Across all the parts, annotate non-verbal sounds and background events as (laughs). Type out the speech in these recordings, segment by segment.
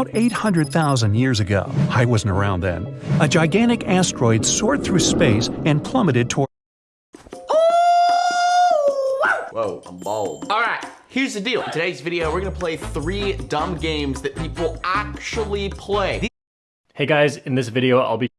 About 800,000 years ago, I wasn't around then, a gigantic asteroid soared through space and plummeted toward. Whoa, I'm bald. All right, here's the deal. In today's video, we're gonna play three dumb games that people actually play. Hey guys, in this video I'll be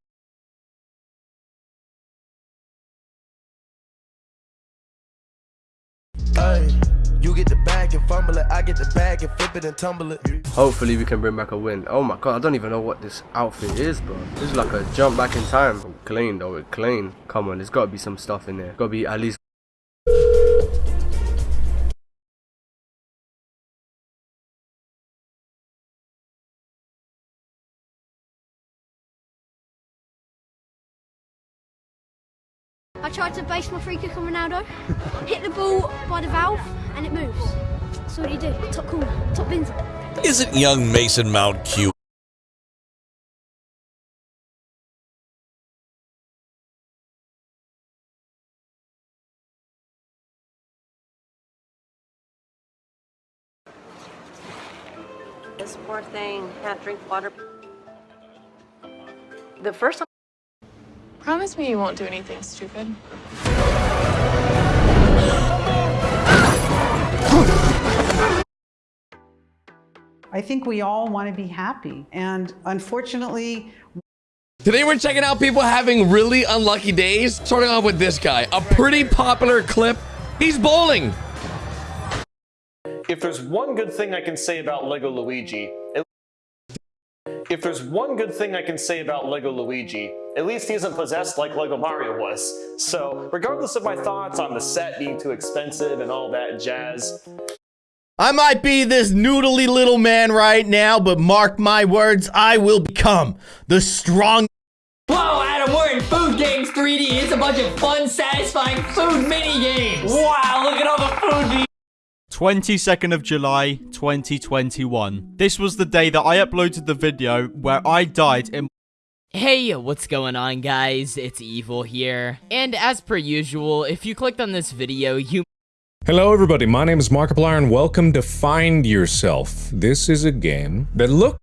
You get the bag and fumble it, I get the bag and flip it and tumble it. Hopefully we can bring back a win. Oh my god, I don't even know what this outfit is, bro. This is like a jump back in time. Clean though, clean. Come on, there's gotta be some stuff in there. Gotta be at least I tried to base my free kick on Ronaldo, (laughs) hit the ball by the valve, and it moves. So what do you do? Top corner, top bins. Isn't young Mason Mount cute? This poor thing can't drink water. The first time Promise me you won't do anything stupid. I think we all want to be happy. And unfortunately, Today we're checking out people having really unlucky days. Starting off with this guy, a pretty popular clip. He's bowling. If there's one good thing I can say about Lego Luigi, it if there's one good thing I can say about Lego Luigi, at least he isn't possessed like Lego Mario was. So, regardless of my thoughts on the set being too expensive and all that jazz, I might be this noodly little man right now, but mark my words, I will become the strong. Whoa, Adam, we're in Food Games 3D. It's a bunch of fun, satisfying food mini games. Wow, look at all the food 22nd of July 2021. This was the day that I uploaded the video where I died in Hey, what's going on guys? It's Evil here. And as per usual, if you clicked on this video, you Hello everybody, my name is Markiplier and welcome to Find Yourself. This is a game that look